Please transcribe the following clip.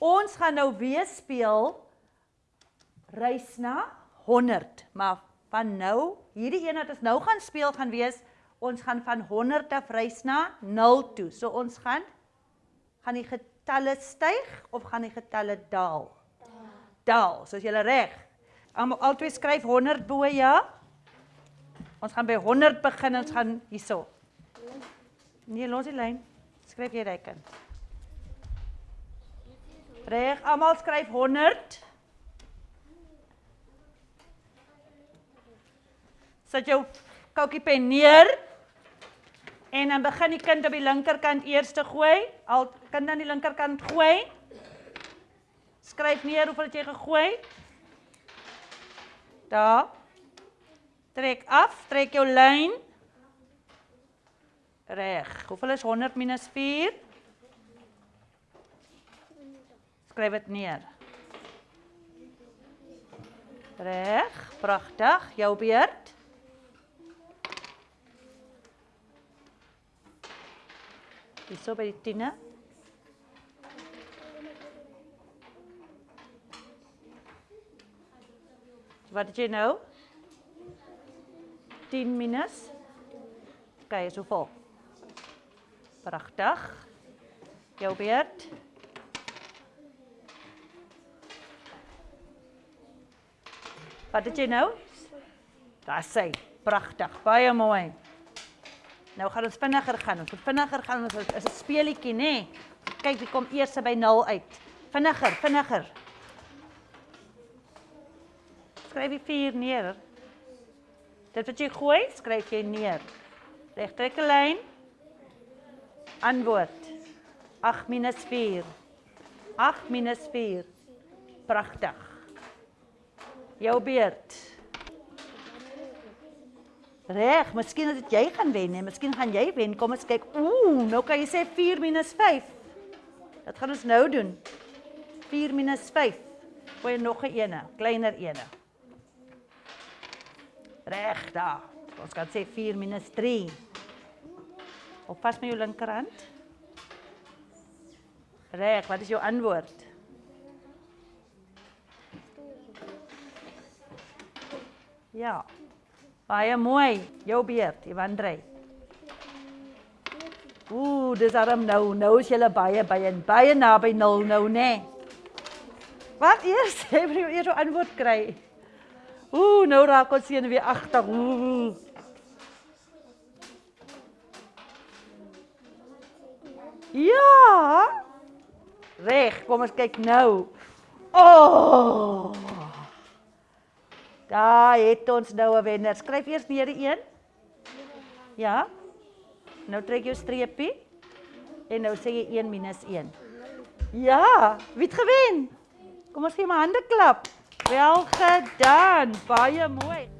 Ons gaan nou weer speel reis na 100, maar van nou, hierdie een wat ons nou gaan speel gaan wees ons gaan van 100 af reis na 0 toe. So ons gaan gaan die getalle styg of gaan die getalle daal? Daal. So as jy reg. Almal altyd skryf 100 bo ja. Ons gaan by 100 begin. Ons gaan hierso. Nee, los die lyn. Skryf jy reken. Reg, almal skryf 100. Sit jou koutjie pen neer. En dan begin die kind op die linkerkant eers te gooi. Al kind aan die linkerkant gooi. Skryf neer hoeveel het jy gegooi? Daar. Trek af, trek jou lyn. Reg. Hoeveel is 100 minus 4? Skryf dit neer. Reg, pragtig. Jou beurt. Hierso by die tiene. Wat het jy nou? 10 minus. Kyk, so vol. Pragtig. Jou beurt. Wat het jy nou? Daar sê, pragtig, baie mooi. Nou gaan ons vinniger gaan. Ons moet vinniger gaan. Ons is 'n speelietjie, nê? Nee. Kyk, wie kom eers by 0 uit? Vinniger, vinniger. Skryf die 4 neer. Dit wat jy gooi, skryf jy neer. Reg trek 'n lyn. Antwoord. 8 minus 4. 8 minus 4. Pragtig. Jou beurt. Reg, miskien dit jy gaan wen, hè, miskien gaan jy wen. Kom ons kyk. Ooh, nou kan jy sê 4 5. Wat gaan ons nou doen? 4 5. Gooi nog 'n ene, kleiner ene. Reg daar. Ons kan sê 4 3. Op pas met jou linkerhand. Reg, wat is jou antwoord? Ja. Baie mooi. Jou beurt, Ivan Drey. Ooh, dis arm nou. Nou is jy baie baie baie naby nul nou, nê? Nee. Wat eers? Jy moet eers 'n antwoord kry. Ooh, nou raak ons sien weer agter. Ooh. Ja. Reg, kom ons kyk nou. Oh! Daar het ons nou 'n wenner. Skryf eers neer die een. Ja. Nou trek jy 'n streepie en nou sê jy 1 minus 1. Ja, wie het gewen? Kom ons gee maar hande klap. Wel gedaan. Baie mooi.